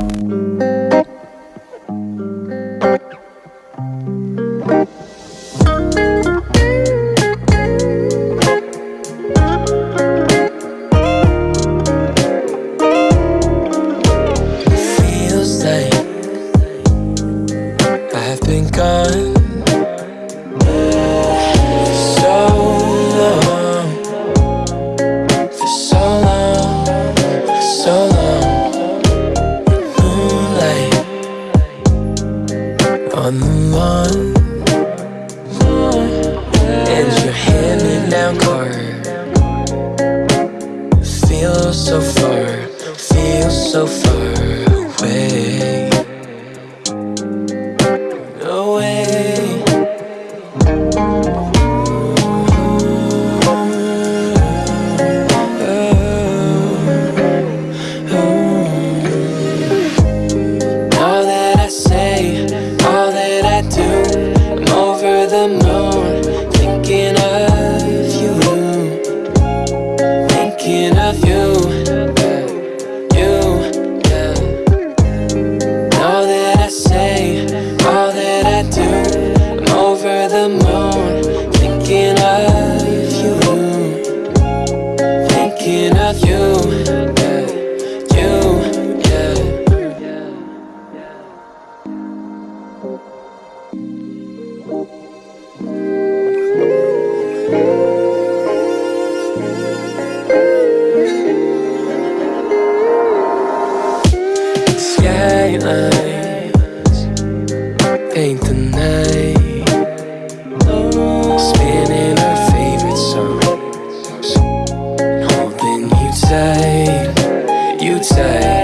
thank mm -hmm. you gone so long, for so long, for so long. Moonlight. On the lawn, and your hand-me-down card feels so far, feels so far moon, thinking of you, thinking of you, you, yeah. All that I say, all that I do, I'm over the moon, Skylines paint the night, spinning our favorite holding you.